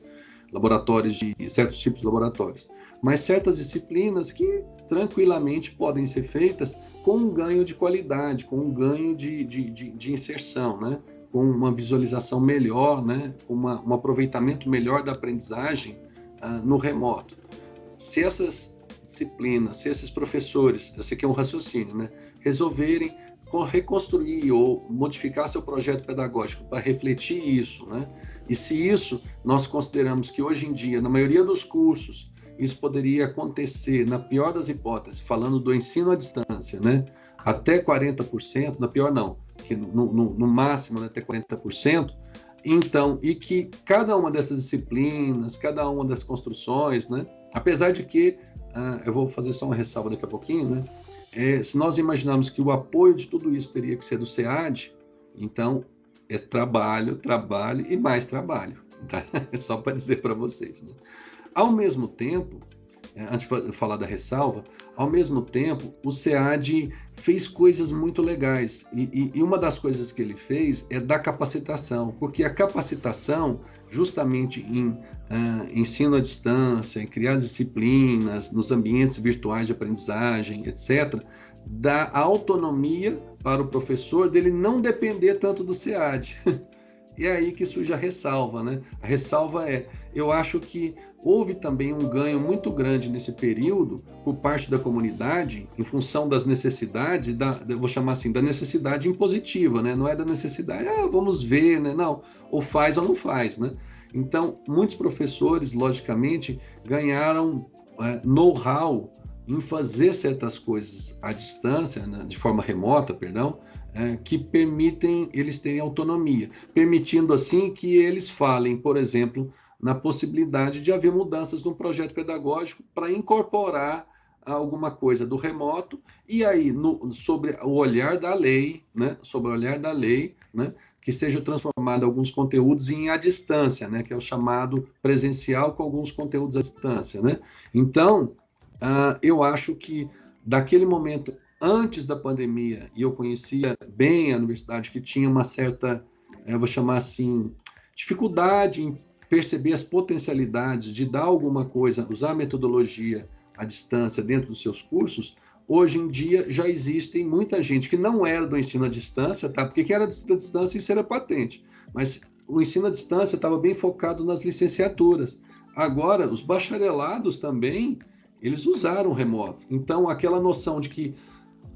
Laboratórios de certos tipos de laboratórios, mas certas disciplinas que tranquilamente podem ser feitas com um ganho de qualidade, com um ganho de, de, de, de inserção, né? com uma visualização melhor, né? Uma, um aproveitamento melhor da aprendizagem uh, no remoto. Se essas disciplinas, se esses professores, esse aqui é um raciocínio, né? resolverem reconstruir ou modificar seu projeto pedagógico para refletir isso, né? E se isso nós consideramos que hoje em dia, na maioria dos cursos, isso poderia acontecer, na pior das hipóteses, falando do ensino à distância, né? Até 40%, na pior não, que no, no, no máximo né, até 40%, então, e que cada uma dessas disciplinas, cada uma das construções, né? Apesar de que, uh, eu vou fazer só uma ressalva daqui a pouquinho, né? É, se nós imaginarmos que o apoio de tudo isso teria que ser do SEAD, então é trabalho, trabalho e mais trabalho. Tá? É *laughs* só para dizer para vocês. Né? Ao mesmo tempo, é, antes de falar da ressalva, ao mesmo tempo, o SEAD fez coisas muito legais. E, e, uma das coisas que ele fez é da capacitação, porque a capacitação, justamente em uh, ensino à distância, em criar disciplinas, nos ambientes virtuais de aprendizagem, etc., dá autonomia para o professor dele não depender tanto do SEAD. *laughs* E é aí que surge a ressalva, né? A ressalva é, eu acho que houve também um ganho muito grande nesse período por parte da comunidade em função das necessidades, da, vou chamar assim, da necessidade impositiva, né? Não é da necessidade, ah, vamos ver, né? Não, ou faz ou não faz, né? Então, muitos professores, logicamente, ganharam é, know-how em fazer certas coisas à distância, né? de forma remota, perdão, é, que permitem eles terem autonomia, permitindo assim que eles falem, por exemplo, na possibilidade de haver mudanças no projeto pedagógico para incorporar alguma coisa do remoto e aí no, sobre o olhar da lei, né, sobre o olhar da lei, né, que seja transformado alguns conteúdos em à distância, né, que é o chamado presencial com alguns conteúdos à distância, né. Então, uh, eu acho que daquele momento antes da pandemia e eu conhecia bem a universidade que tinha uma certa, eu vou chamar assim, dificuldade em perceber as potencialidades de dar alguma coisa, usar metodologia à distância dentro dos seus cursos, hoje em dia já existem muita gente que não era do ensino à distância, tá? Porque quem era à distância isso era patente, mas o ensino à distância estava bem focado nas licenciaturas. Agora, os bacharelados também, eles usaram remoto. Então, aquela noção de que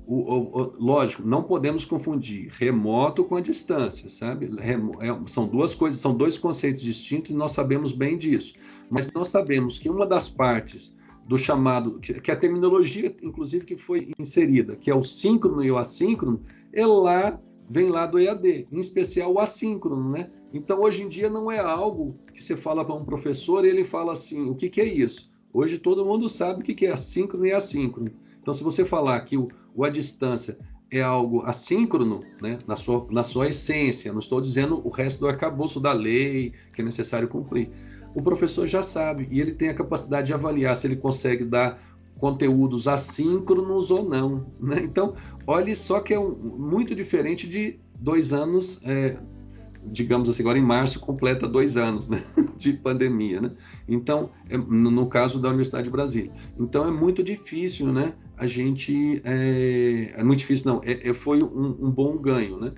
o, o, o, lógico, não podemos confundir remoto com a distância, sabe? Remo, é, são duas coisas, são dois conceitos distintos e nós sabemos bem disso. Mas nós sabemos que uma das partes do chamado, que é a terminologia, inclusive, que foi inserida, que é o síncrono e o assíncrono, é lá, vem lá do EAD, em especial o assíncrono, né? Então, hoje em dia, não é algo que você fala para um professor e ele fala assim, o que, que é isso? Hoje todo mundo sabe o que, que é assíncrono e assíncrono. Então, se você falar que o, o distância é algo assíncrono, né, na, sua, na sua essência, não estou dizendo o resto do arcabouço da lei que é necessário cumprir o professor já sabe e ele tem a capacidade de avaliar se ele consegue dar conteúdos assíncronos ou não. Né? Então, olhe só que é um, muito diferente de dois anos, é, digamos assim, agora em março completa dois anos né? *laughs* de pandemia. Né? Então, é, no, no, caso da Universidade de Brasília. Então, é muito difícil, né? A gente. É, é muito difícil, não, é, é foi um, um, bom ganho. Né?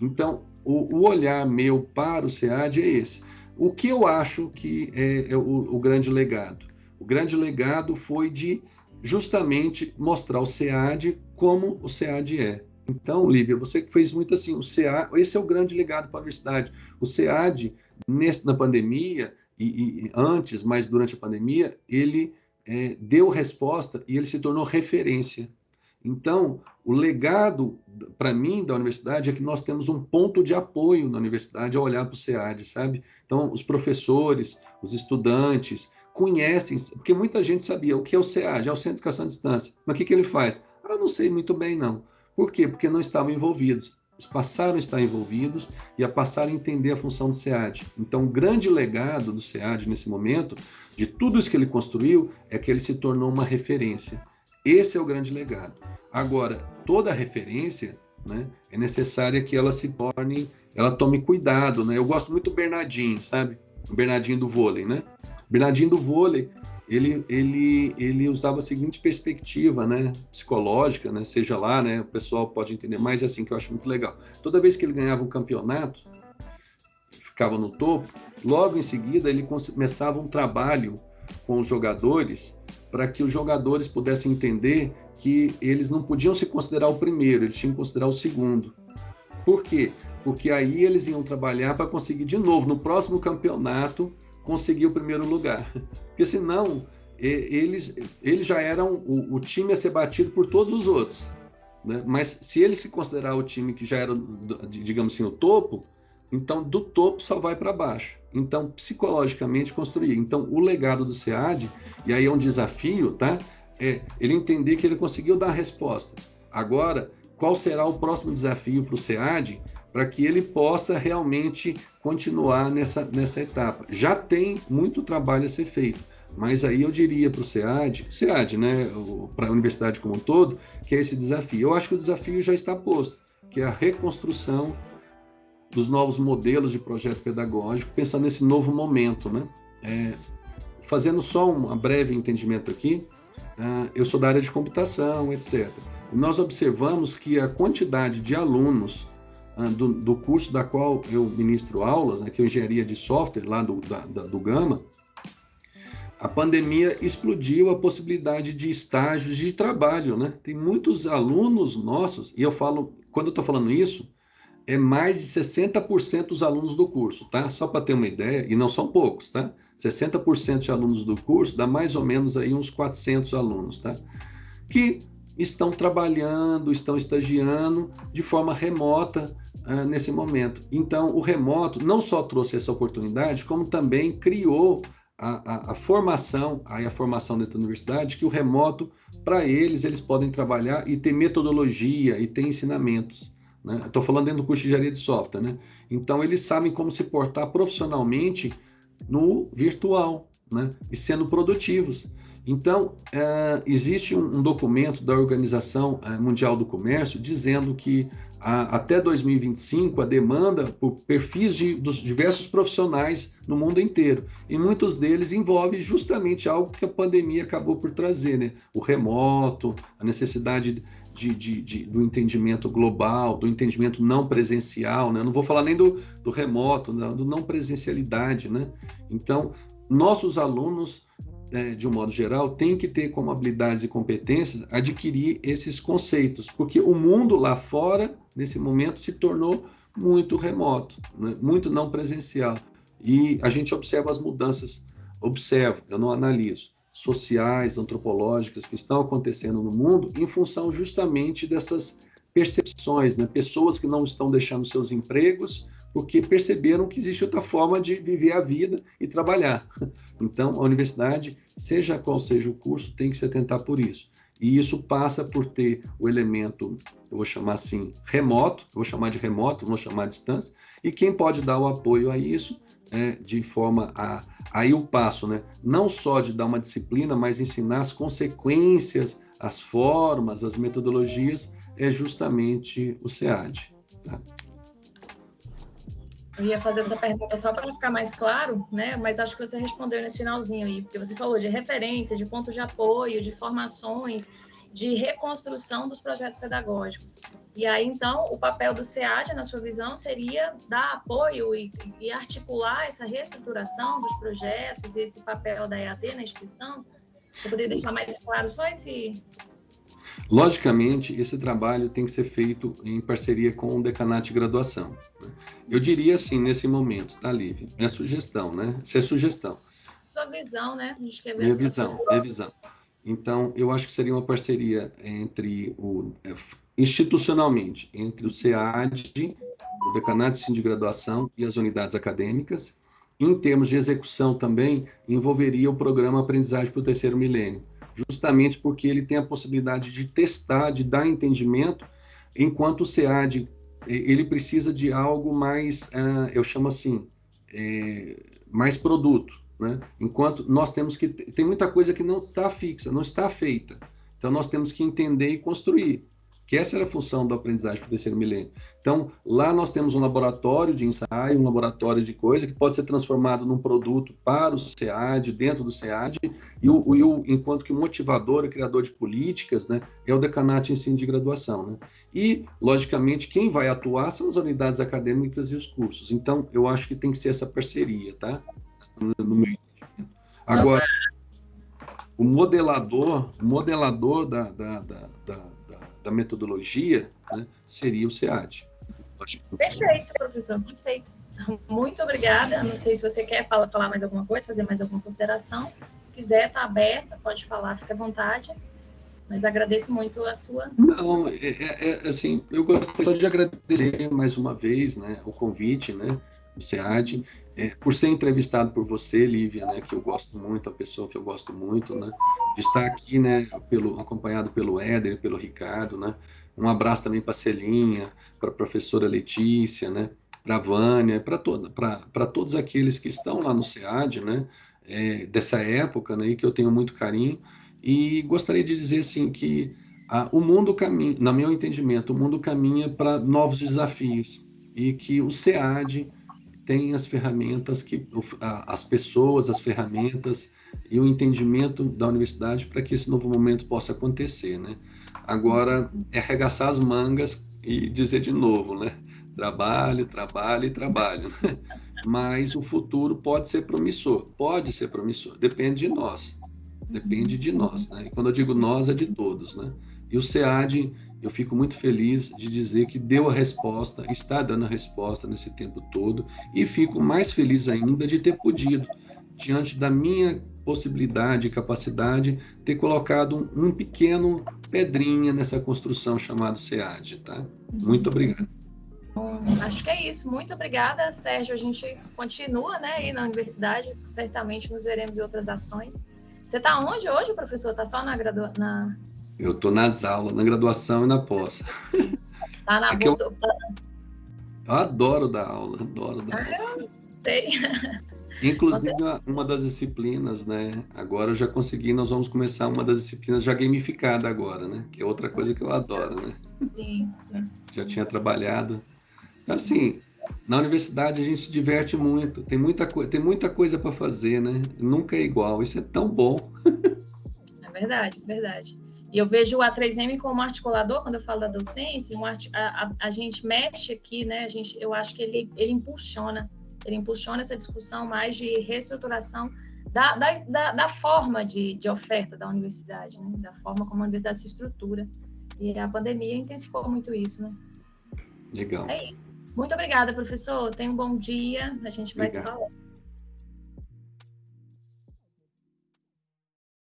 Então, o, o olhar meu para o SEAD é esse o que eu acho que é, é o, o, grande legado? O grande legado foi de justamente mostrar o SEAD como o SEAD é. Então, Lívia, você fez muito assim, o SEAD, esse é o grande legado para a universidade. O SEAD, nesse, na pandemia, e, e, antes, mas durante a pandemia, ele é, deu resposta e ele se tornou referência. Então, o legado para mim da universidade é que nós temos um ponto de apoio na universidade a olhar para o SEAD, sabe? Então, os professores, os estudantes conhecem, porque muita gente sabia o que é o SEAD, é o Centro de Educação à Distância. Mas o que, que ele faz? Ah, não sei muito bem, não. Por quê? Porque não estavam envolvidos. Passaram a estar envolvidos e a passar a entender a função do SEAD. Então, o grande legado do SEAD nesse momento, de tudo isso que ele construiu, é que ele se tornou uma referência. Esse é o grande legado. Agora, toda referência né, é necessária que ela se torne, ela tome cuidado. Né? Eu gosto muito do Bernardinho, sabe? O Bernardinho do vôlei, né? Bernardinho do vôlei, ele, ele, ele usava a seguinte perspectiva, né, psicológica, né, seja lá, né, o pessoal pode entender mais assim que eu acho muito legal. Toda vez que ele ganhava um campeonato, ficava no topo, logo em seguida ele começava um trabalho com os jogadores para que os jogadores pudessem entender que eles não podiam se considerar o primeiro, eles tinham que considerar o segundo. Por quê? Porque aí eles iam trabalhar para conseguir de novo, no próximo campeonato, conseguir o primeiro lugar. Porque senão, eles, eles já eram o, o time a ser batido por todos os outros. Né? Mas se ele se considerar o time que já era, digamos assim, o topo, então do topo só vai para baixo. Então, psicologicamente construir. Então, o legado do SEAD, e aí é um desafio, tá? É ele entender que ele conseguiu dar a resposta. Agora, qual será o próximo desafio para o SEAD para que ele possa realmente continuar nessa, nessa etapa? Já tem muito trabalho a ser feito, mas aí eu diria para o SEAD, SEAD, né, para a universidade como um todo, que é esse desafio. Eu acho que o desafio já está posto, que é a reconstrução dos novos modelos de projeto pedagógico, pensando nesse novo momento, né? É, fazendo só um breve entendimento aqui, uh, eu sou da área de computação, etc. Nós observamos que a quantidade de alunos do, do, curso da qual eu ministro aulas, né, que é engenharia de software lá do, da, da, do Gama, a pandemia explodiu a possibilidade de estágios de trabalho, né? Tem muitos alunos nossos, e eu falo, quando eu estou falando isso, é mais de 60% dos alunos do curso, tá? Só para ter uma ideia, e não são poucos, tá? 60% de alunos do curso dá mais ou menos aí uns 400 alunos, tá? Que estão trabalhando, estão estagiando de forma remota uh, nesse momento. Então, o remoto não só trouxe essa oportunidade, como também criou a, a, a formação, aí a formação dentro da universidade, que o remoto, para eles, eles podem trabalhar e ter metodologia e ter ensinamentos. Né? Estou falando dentro do curso de engenharia de software. Né? Então, eles sabem como se portar profissionalmente no virtual né? e sendo produtivos. Então, é, existe um, um, documento da Organização é, Mundial do Comércio dizendo que até 2025 a demanda por perfis de, dos diversos profissionais no mundo inteiro. E muitos deles envolvem justamente algo que a pandemia acabou por trazer, né? O remoto, a necessidade de, de, de, do entendimento global, do entendimento não presencial, né? Não vou falar nem do, do remoto, não, do não presencialidade, né? Então, nossos alunos de um modo geral, tem que ter como habilidades e competências adquirir esses conceitos, porque o mundo lá fora, nesse momento, se tornou muito remoto, né? muito não presencial. E a gente observa as mudanças, observo, eu não analiso, sociais, antropológicas que estão acontecendo no mundo em função justamente dessas percepções, né? pessoas que não estão deixando seus empregos porque perceberam que existe outra forma de viver a vida e trabalhar. Então, a universidade, seja qual seja o curso, tem que se atentar por isso. E isso passa por ter o elemento, eu vou chamar assim, remoto, eu vou chamar de remoto, vou chamar de distância, e quem pode dar o apoio a isso é de forma a aí o passo, né? Não só de dar uma disciplina, mas ensinar as consequências, as formas, as metodologias, é justamente o SEAD. Tá? Eu ia fazer essa pergunta só para ficar mais claro, né? Mas acho que você respondeu nesse finalzinho aí, porque você falou de referência, de pontos de apoio, de formações, de reconstrução dos projetos pedagógicos. E aí, então, o papel do SEAD, na sua visão, seria dar apoio e, e articular essa reestruturação dos projetos e esse papel da EAD na instituição? Você poderia deixar mais claro só esse, Logicamente, esse trabalho tem que ser feito em parceria com o decanato de graduação. Né? Eu diria assim, nesse momento, tá, Lívia? É sugestão, né? Isso é sugestão. Sua visão, né? A gente quer ver minha visão, minha visão. Então, eu acho que seria uma parceria entre o é, institucionalmente entre o SEAD, o decanato de graduação e as unidades acadêmicas. Em termos de execução também envolveria o programa Aprendizagem para o Terceiro Milênio justamente porque ele tem a possibilidade de testar, de dar entendimento, enquanto o SEAD ele precisa de algo mais, uh, eu chamo assim, é, mais produto, né? Enquanto nós temos que tem muita coisa que não está fixa, não está feita, então nós temos que entender e construir que essa era a função da aprendizagem para o terceiro milênio. Então, lá nós temos um laboratório de ensaio, um laboratório de coisa que pode ser transformado num produto para o SEAD, dentro do SEAD, e o, o enquanto que o motivador e criador de políticas né, é o decanato em ensino de graduação. Né? E, logicamente, quem vai atuar são as unidades acadêmicas e os cursos. Então, eu acho que tem que ser essa parceria, tá? No, no meu entendimento. Agora, o modelador, o modelador da, da, da, da metodologia né, seria o SEAD. Perfeito, professor, perfeito. Muito obrigada. Não sei se você quer falar, falar mais alguma coisa, fazer mais alguma consideração. Se quiser, está aberta, pode falar, fique à vontade. Mas agradeço muito a sua. Não, é, é, é assim, eu gostaria de agradecer mais uma vez né, o convite, né? do SEAD, é, por ser entrevistado por você, Lívia, né, que eu gosto muito, a pessoa que eu gosto muito, né, de estar aqui, né, pelo, acompanhado pelo Éder, pelo Ricardo, né, um abraço também para Celinha, para a professora Letícia, né, para a Vânia, para todos aqueles que estão lá no SEAD, né, é, dessa época, né, e que eu tenho muito carinho, e gostaria de dizer, assim, que a, o mundo caminha, no meu entendimento, o mundo caminha para novos desafios, e que o SEAD tem as ferramentas que as pessoas, as ferramentas e o entendimento da universidade para que esse novo momento possa acontecer, né? Agora é arregaçar as mangas e dizer de novo, né? Trabalho, trabalho e trabalho. Né? Mas o futuro pode ser promissor, pode ser promissor, depende de nós. Depende de nós, né? E quando eu digo nós é de todos, né? E o SEAD eu fico muito feliz de dizer que deu a resposta, está dando a resposta nesse tempo todo, e fico mais feliz ainda de ter podido diante da minha possibilidade e capacidade, ter colocado um, um pequeno pedrinha nessa construção chamada SEAD, tá? Muito obrigado. Bom, acho que é isso. Muito obrigada, Sérgio. A gente continua né, aí na universidade, certamente nos veremos em outras ações. Você está onde hoje, professor? Está só na, gradua... na... Eu estou nas aulas, na graduação e na pós. Está na bolsa... eu... eu... adoro dar aula, adoro dar ah, aula. Eu sei. Inclusive, Você... uma das disciplinas, né? Agora eu já consegui, nós vamos começar uma das disciplinas já gamificada agora, né? Que é outra coisa que eu adoro, né? Sim, sim. Já tinha trabalhado. Então, assim, na universidade a gente se diverte muito, tem muita, tem muita coisa para fazer, né? Nunca é igual, isso é tão bom. é verdade, é verdade. E eu vejo o A3M como articulador, quando eu falo da docência, um art... a, a, a, gente mexe aqui, né? A gente, eu acho que ele, ele impulsiona ele impulsiona essa discussão mais de reestruturação da, da, da, da forma de, de, oferta da universidade, né? da forma como a universidade se estrutura. E a pandemia intensificou muito isso, né? Legal. É isso. Muito obrigada, professor. Tenha um bom dia. A gente vai Obrigado. se falar.